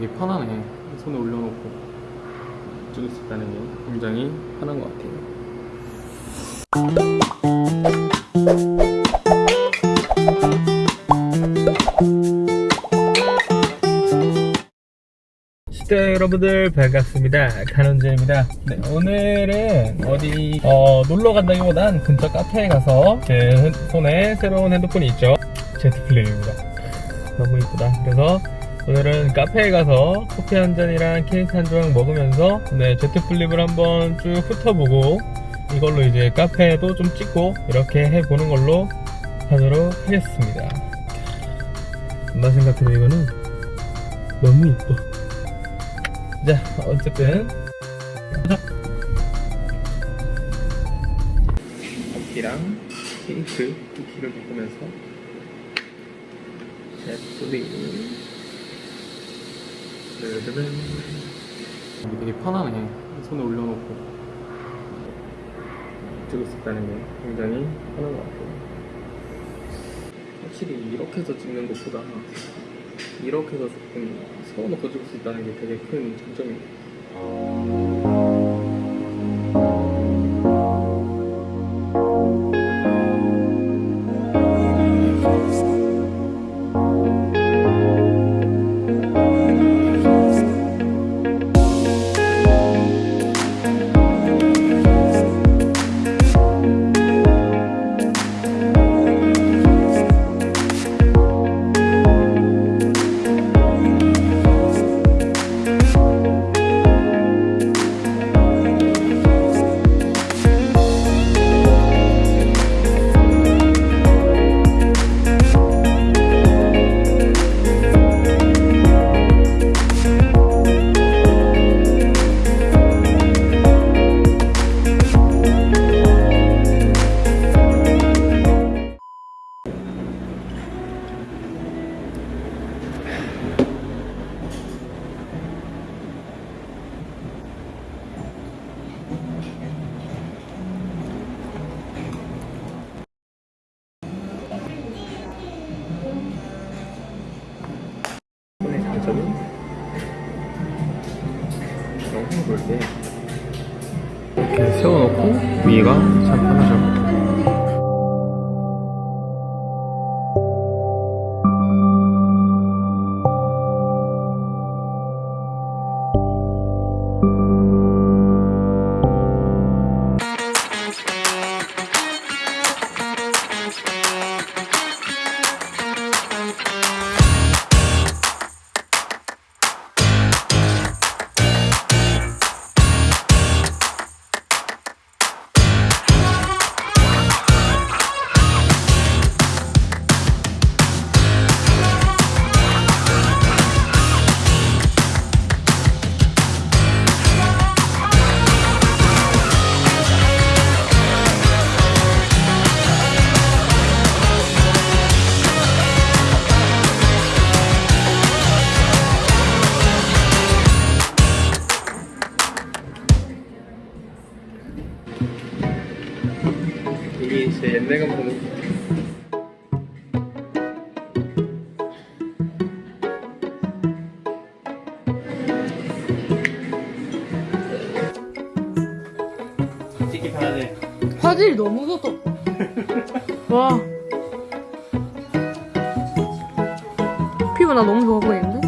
되게 편하네. 손에 올려놓고 찍을 수 있다는 게 굉장히 편한 것 같아요. 시대 여러분들 반갑습니다. 간원재입니다. 네, 오늘은 어디 어, 놀러 간다기보단 근처 카페에 가서 제 손에 새로운 핸드폰이 있죠. 제트 플레이입니다. 너무 이쁘다. 그래서 오늘은 카페에 가서 커피 한 잔이랑 케이크 한 조각 먹으면서 네, 제트 플립을 한번 쭉 훑어보고 이걸로 이제 카페에도 좀 찍고 이렇게 해보는 걸로 하도록 하겠습니다. 나 생각해도 이거는 너무 이뻐. 자, 어쨌든 커피랑 케이크 쿠키를 먹으면서 제플리 이게 되게 편하네 손에 올려놓고 찍을 수 있다는 게 굉장히 편한 것 같아요. 확실히 이렇게 해서 찍는 것보다 이렇게 해서 조금 세워놓고 찍을 수 있다는 게 되게 큰 장점이에요 세워놓고 위가 참 편하죠 이게 제 옛날 찍기 편하네 화질이 너무 좋다. 와. 피부 나 너무 좋아 보이는데?